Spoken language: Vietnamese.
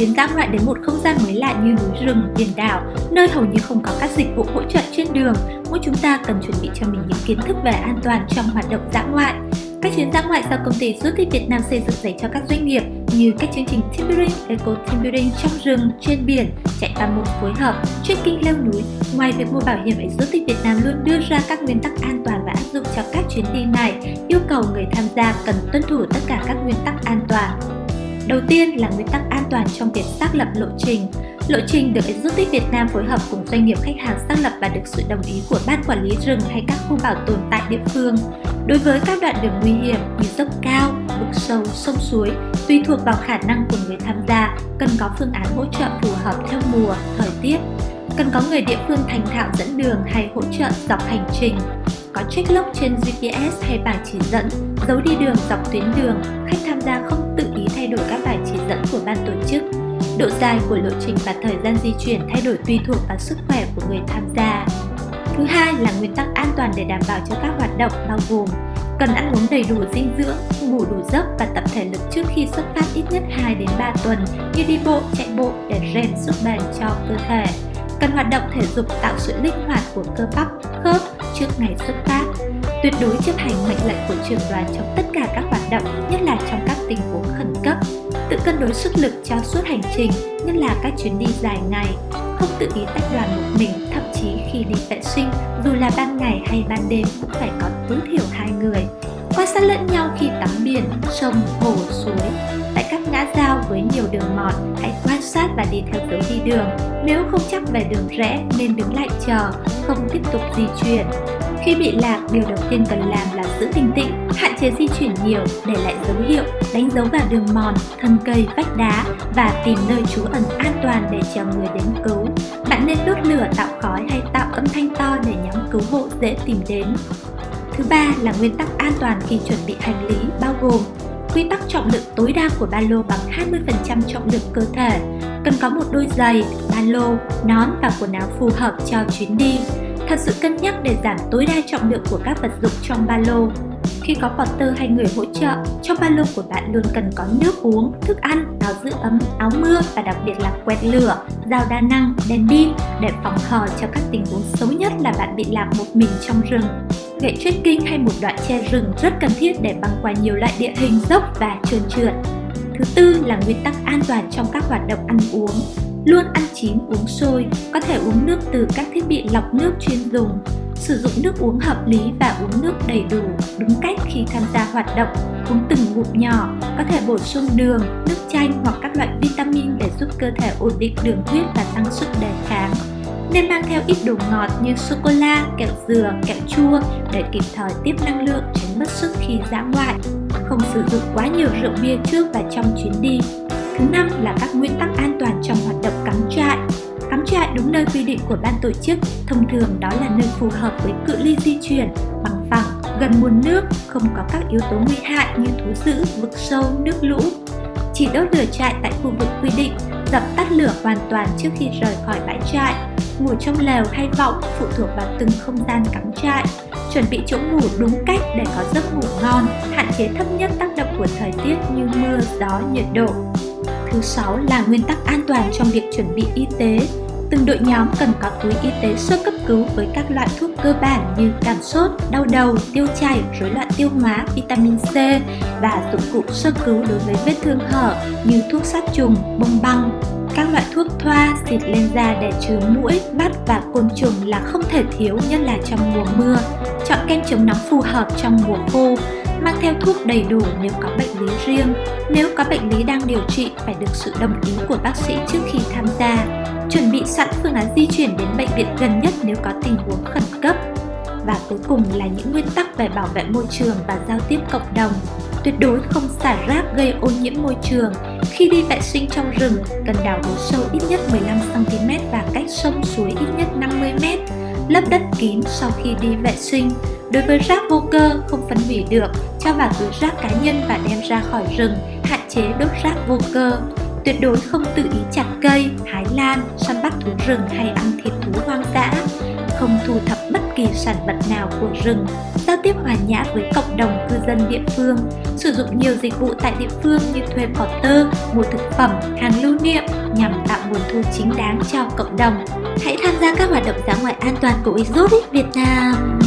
chuyến dã ngoại đến một không gian mới lạ như núi rừng, biển đảo, nơi hầu như không có các dịch vụ hỗ trợ trên đường, mỗi chúng ta cần chuẩn bị cho mình những kiến thức về an toàn trong hoạt động dã ngoại. Các chuyến dã ngoại do công ty Du lịch Việt Nam xây dựng dành cho các doanh nghiệp như các chương trình team building, eco team building trong rừng, trên biển, chạy ba môn phối hợp, trekking leo núi. Ngoài việc mua bảo hiểm, Du lịch Việt Nam luôn đưa ra các nguyên tắc an toàn và áp dụng cho các chuyến đi này, yêu cầu người tham gia cần tuân thủ tất cả các nguyên tắc an toàn. Đầu tiên là nguyên tắc an toàn trong việc xác lập lộ trình. Lộ trình được Exotic Việt Nam phối hợp cùng doanh nghiệp khách hàng xác lập và được sự đồng ý của ban quản lý rừng hay các khu bảo tồn tại địa phương. Đối với các đoạn đường nguy hiểm như dốc cao, vực sâu, sông suối, tùy thuộc vào khả năng của người tham gia, cần có phương án hỗ trợ phù hợp theo mùa, thời tiết. Cần có người địa phương thành thạo dẫn đường hay hỗ trợ dọc hành trình. Có check log trên GPS hay bảng chỉ dẫn, dấu đi đường dọc tuyến đường, khách tham gia không tự đổi các bài chỉ dẫn của ban tổ chức. Độ dài của lộ trình và thời gian di chuyển thay đổi tùy thuộc vào sức khỏe của người tham gia. Thứ hai là nguyên tắc an toàn để đảm bảo cho các hoạt động bao gồm cần ăn uống đầy đủ dinh dưỡng, ngủ đủ giấc và tập thể lực trước khi xuất phát ít nhất 2 đến 3 tuần như đi bộ, chạy bộ để rèn sức bền cho cơ thể. Cần hoạt động thể dục tạo sự linh hoạt của cơ bắp, khớp trước ngày xuất phát. Tuyệt đối chấp hành mệnh lệnh của trưởng đoàn trong tất cả các hoạt động, nhất là trong các tình huống. Tự cân đối sức lực cho suốt hành trình, nhất là các chuyến đi dài ngày. Không tự ý tách đoàn một mình, thậm chí khi đi vệ sinh, dù là ban ngày hay ban đêm cũng phải có tối thiểu hai người. Quan sát lẫn nhau khi tắm biển, sông, hồ, suối. Tại các ngã giao với nhiều đường mòn, hãy quan sát và đi theo dấu đi đường. Nếu không chắc về đường rẽ nên đứng lại chờ, không tiếp tục di chuyển. Khi bị lạc, điều đầu tiên cần làm là giữ bình tĩnh, hạn chế di chuyển nhiều, để lại dấu hiệu, đánh dấu vào đường mòn, thân cây, vách đá và tìm nơi trú ẩn an toàn để chờ người đến cứu. Bạn nên đốt lửa tạo khói hay tạo âm thanh to để nhóm cứu hộ dễ tìm đến. Thứ ba là nguyên tắc an toàn khi chuẩn bị hành lý bao gồm quy tắc trọng lượng tối đa của ba lô bằng 20% trọng lượng cơ thể, cần có một đôi giày, ba lô, nón và quần áo phù hợp cho chuyến đi. Thật sự cân nhắc để giảm tối đa trọng lượng của các vật dụng trong ba lô. Khi có porter hay người hỗ trợ, trong ba lô của bạn luôn cần có nước uống, thức ăn, áo giữ ấm, áo mưa và đặc biệt là quẹt lửa, dao đa năng, đèn pin để phòng hờ cho các tình huống xấu nhất là bạn bị lạc một mình trong rừng. Gậy trekking hay một đoạn che rừng rất cần thiết để băng qua nhiều loại địa hình dốc và trơn trượt. Thứ tư là nguyên tắc an toàn trong các hoạt động ăn uống. Luôn ăn chín uống sôi, có thể uống nước từ các thiết bị lọc nước chuyên dùng. Sử dụng nước uống hợp lý và uống nước đầy đủ, đúng cách khi tham gia hoạt động. Uống từng ngụm nhỏ, có thể bổ sung đường, nước chanh hoặc các loại vitamin để giúp cơ thể ổn định đường huyết và tăng sức đề kháng nên mang theo ít đồ ngọt như sô-cô-la, kẹo dừa, kẹo chua để kịp thời tiếp năng lượng tránh mất sức khi dã ngoại. Không sử dụng quá nhiều rượu bia trước và trong chuyến đi. Thứ năm là các nguyên tắc an toàn trong hoạt động cắm trại. Cắm trại đúng nơi quy định của ban tổ chức, thông thường đó là nơi phù hợp với cự ly di chuyển, bằng phẳng, gần nguồn nước, không có các yếu tố nguy hại như thú dữ, vực sâu, nước lũ. Chỉ đốt lửa trại tại khu vực quy định, dập tắt lửa hoàn toàn trước khi rời khỏi bãi trại ngủ trong lều hay võng phụ thuộc vào từng không gian cắm trại. Chuẩn bị chỗ ngủ đúng cách để có giấc ngủ ngon, hạn chế thấp nhất tác động của thời tiết như mưa, gió, nhiệt độ. Thứ sáu là nguyên tắc an toàn trong việc chuẩn bị y tế. Từng đội nhóm cần có túi y tế sơ cấp cứu với các loại thuốc cơ bản như cảm sốt, đau đầu, tiêu chảy, rối loạn tiêu hóa, vitamin C và dụng cụ sơ cứu đối với vết thương hở như thuốc sát trùng, bông băng, các loại thuốc thoa xịt lên da để trừ mũi, bắt và côn trùng là không thể thiếu nhất là trong mùa mưa. Chọn kem chống nóng phù hợp trong mùa khô. Mang theo thuốc đầy đủ nếu có bệnh lý riêng. Nếu có bệnh lý đang điều trị phải được sự đồng ý của bác sĩ trước khi tham gia. Chuẩn bị sẵn phương án di chuyển đến bệnh viện gần nhất nếu có tình huống khẩn cấp. Và cuối cùng là những nguyên tắc về bảo vệ môi trường và giao tiếp cộng đồng. Tuyệt đối không xả rác gây ô nhiễm môi trường. Khi đi vệ sinh trong rừng, cần đào hố sâu ít nhất 15cm và cách sông suối ít nhất 50m. Lấp đất kín sau khi đi vệ sinh. Đối với rác vô cơ không phân hủy được, cho vào túi rác cá nhân và đem ra khỏi rừng, hạn chế đốt rác vô cơ. Tuyệt đối không tự ý chặt cây, hái lan, săn bắt thú rừng hay ăn thịt thú hoang dã không thu thập bất kỳ sản vật nào của rừng, giao tiếp hòa nhã với cộng đồng cư dân địa phương, sử dụng nhiều dịch vụ tại địa phương như thuê porter, mua thực phẩm, hàng lưu niệm, nhằm tạo nguồn thu chính đáng cho cộng đồng. Hãy tham gia các hoạt động dã ngoại an toàn của Exotic Việt Nam!